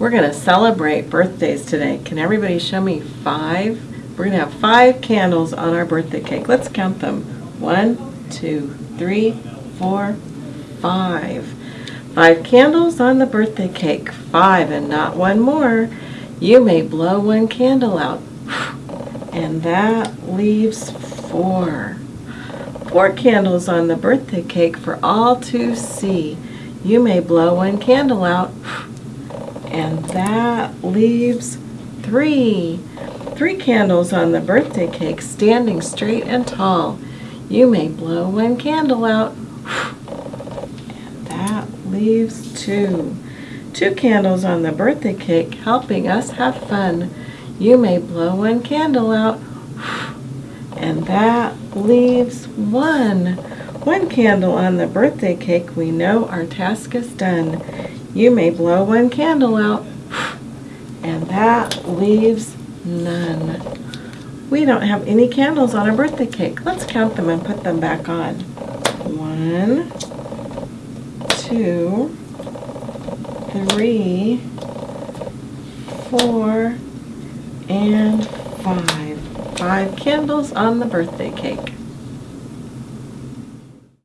We're going to celebrate birthdays today. Can everybody show me five? We're going to have five candles on our birthday cake. Let's count them. One, two, three, four, five. Five candles on the birthday cake. Five and not one more. You may blow one candle out. And that leaves four. Four candles on the birthday cake for all to see. You may blow one candle out. And that leaves three. Three candles on the birthday cake standing straight and tall. You may blow one candle out. And that leaves two. Two candles on the birthday cake helping us have fun. You may blow one candle out. And that leaves one. One candle on the birthday cake, we know our task is done. You may blow one candle out, and that leaves none. We don't have any candles on our birthday cake. Let's count them and put them back on. One, two, three, four, and five. Five candles on the birthday cake.